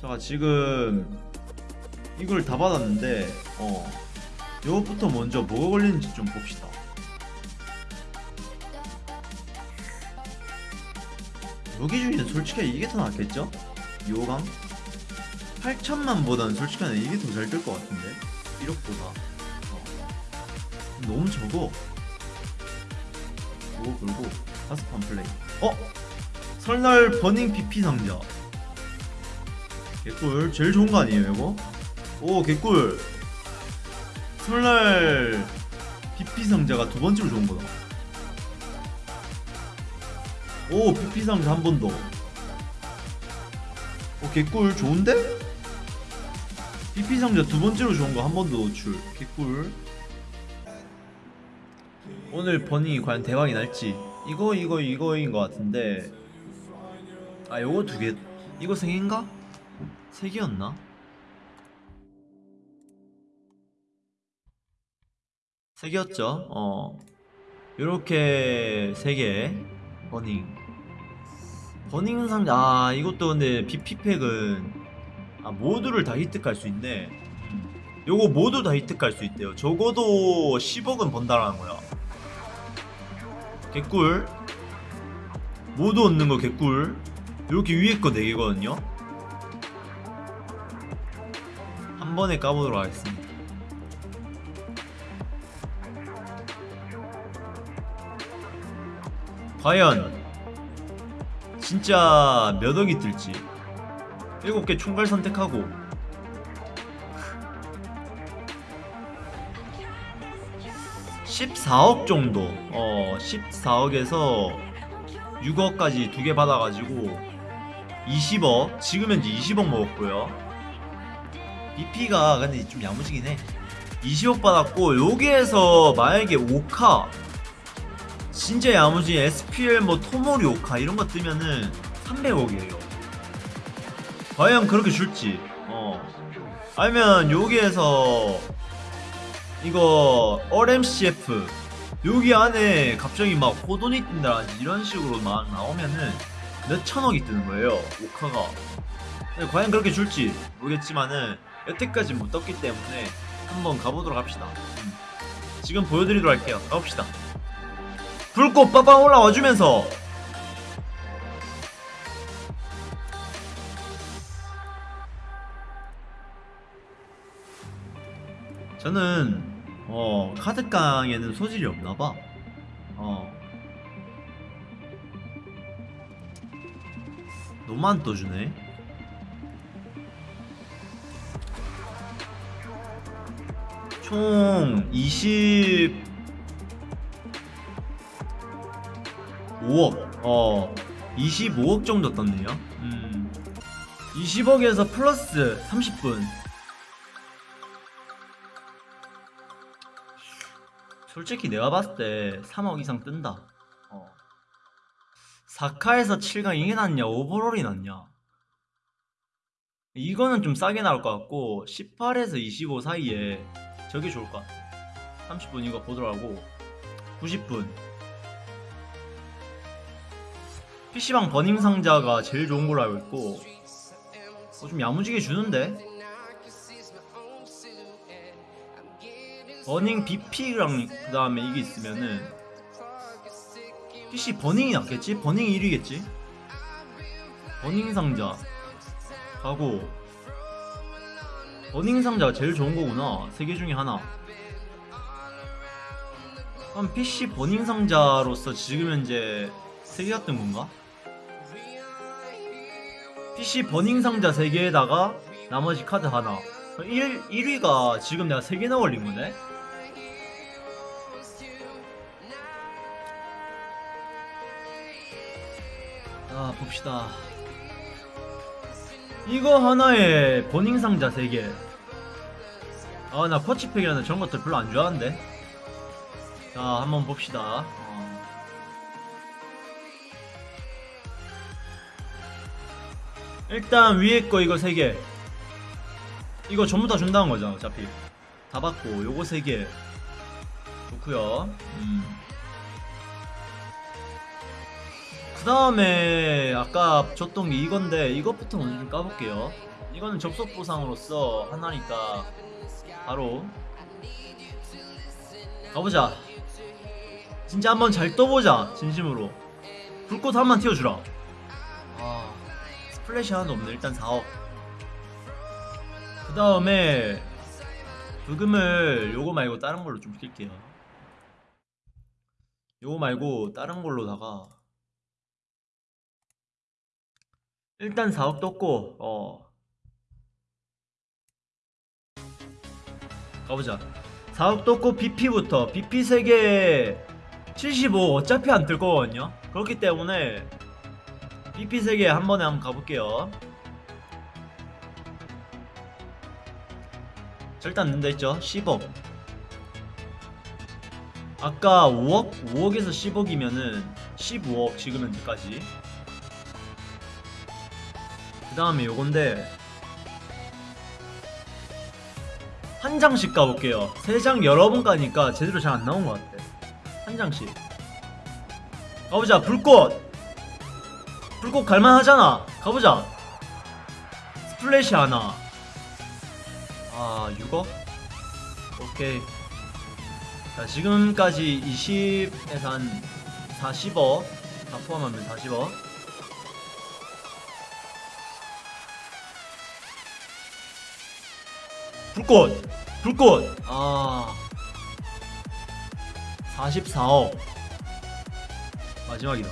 자 지금 이걸 다 받았는데 어 요것부터 먼저 뭐가 걸리는지 좀 봅시다. 무기 중에는 솔직히 이게 더 낫겠죠? 요강? 8천만 보다는 솔직히 이게 더 잘 될 것 같은데. 1억보다. 어. 너무 적어. 요거 걸고 다섯 판 플레이. 어? 설날 버닝 BP 상자 개꿀. 제일 좋은 거 아니에요 이거? 오 개꿀. 설날 BP 상자가 두 번째로 좋은 거다. 오 BP 상자 한 번 더. 오 개꿀. 좋은데? BP 상자 두 번째로 좋은 거 한 번 더 노출. 개꿀. 오늘 버닝이 과연 대박이 날지. 이거 이거 이거인 것 같은데. 아 요거 두 개. 이거 세 개인가? 세 개였나? 세 개였죠. 어 요렇게 세개. 버닝. 버닝 상자 아 이것도 근데 BP팩은 아 모두를 다 획득할 수 있네. 요거 모두 다 획득할 수 있대요. 적어도 10억은 번다라는 거야. 개꿀. 모두 얻는 거 개꿀. 이렇게 위에 거 4개거든요 번에 까보도록 하겠습니다. 과연 진짜 몇 억이 뜰지? 7개 총괄 선택하고. (14억) 정도. 어 (14억에서) 6억까지 두 개 받아가지고 20억? 지금 현재 20억 먹었고요 BP가 근데 좀 야무지긴 해 20억 받았고 여기에서 만약에 5카 진짜 야무진 SPL 뭐 토모리 오카 이런 거 뜨면은 300억이에요. 과연 그렇게 줄지. 어. 아니면 여기에서 이거 RMCF 여기 안에 갑자기 막 호돈이 뜬다든지 이런 식으로 막 나오면은 몇 천억이 뜨는 거예요. 오카가. 근데 과연 그렇게 줄지 모르겠지만은 여태까지 못 떴기 때문에 한번 가보도록 합시다. 음. 지금 보여드리도록 할게요. 가봅시다. 불꽃 빠방 올라와 주면서 저는 어 카드깡에는 소질이 없나봐 어안 떠주네 총 20... 5억 어 25억 정도 떴네요. 음. 20억에서 플러스 30분. 솔직히 내가 봤을 때 3억 이상 뜬다. 어. 4카에서 7강 이게 낫냐 오버롤이 낫냐? 이거는 좀 싸게 나올 것 같고 18에서 25 사이에 저게 좋을 것 같아 30분 이거 하고 90분 PC방 버닝 상자가 제일 좋은 걸로 알고 있고 어, 좀 야무지게 주는데 버닝 BP랑 그 다음에 이게 있으면은 PC 버닝이 낫겠지? 버닝이 1위겠지? 버닝 상자 하고 버닝 상자가 제일 좋은 거구나 세 개 중에 하나 그럼 PC 버닝 상자로서 지금 현재 3개 뜬 건가? PC 버닝 상자 3개에다가 나머지 카드 하나 1, 1위가 지금 내가 3개나 올린 거네? 아 봅시다 이거 하나에 버닝 상자 3개. 아나 쿼치팩이라는 저런 것들 별로 안 좋아하는데. 자 한번 봅시다. 어. 일단 위에 거 이거 3개. 이거 전부 다 준다는 거잖아 어차피. 다 받고 요거 3개. 좋구요. 음. 그 다음에 아까 줬던 게 이건데 이것부터 먼저 좀 까볼게요. 이거는 접속 보상으로서 하나니까 바로 가보자. 진짜 한번 잘 떠보자 진심으로. 불꽃 한번 튀어주라. 아 스플래시 하나도 없네. 일단 4억 그 다음에 부금을 요거 말고 다른 걸로 좀 킬게요. 요거 말고 다른 걸로다가 일단 4억 떴고 어. 가보자. 4억 떴고 BP부터 BP 3개 75 어차피 안 뜰 거거든요. 그렇기 때문에 BP 3개 한 번에 한번 가볼게요. 절단 는다 했죠? 10억. 아까 5억? 5억에서 10억이면은 15억 지금 현재까지. 그 다음에 요건데 한 장씩 가볼게요. 세 장 여러 번 가니까 제대로 잘 안 나온 것 같아. 한 장씩. 가보자. 불꽃! 불꽃 갈만하잖아. 가보자. 스플래시 하나. 아 6억? 오케이. 자 지금까지 20에서 한 40억. 다 포함하면 40억 불꽃 불꽃. 아 44억. 마지막이다.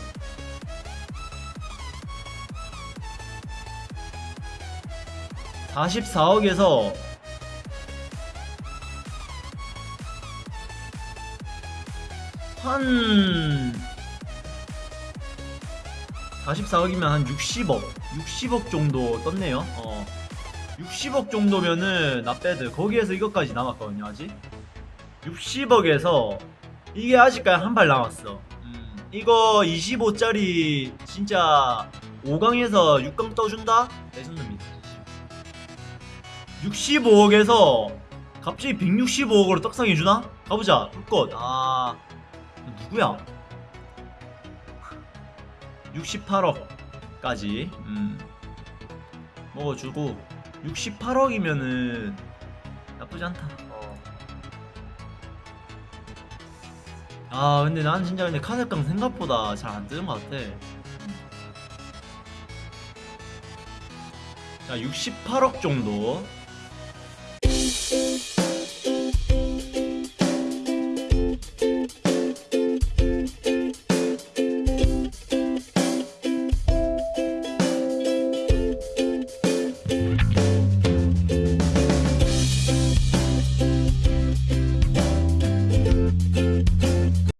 (44억에서) 한 44억이면 한 60억 60억 정도 떴네요. 어 60억 정도면은 나빼드 거기에서 이것까지 남았거든요 아직. 60억에서 이게 아직까지 한 발 남았어. 음, 이거 25짜리 진짜 5강에서 6강 떠준다? 레전드입니다. 65억에서 갑자기 165억으로 떡상해주나? 가보자. 불꽃 아. 누구야? 68억까지. 음. 먹어주고 68억이면은 나쁘지 않다. 어. 아 근데 난 진짜 근데 카드깡 생각보다 잘 안 뜨는 것 같아. 자 68억 정도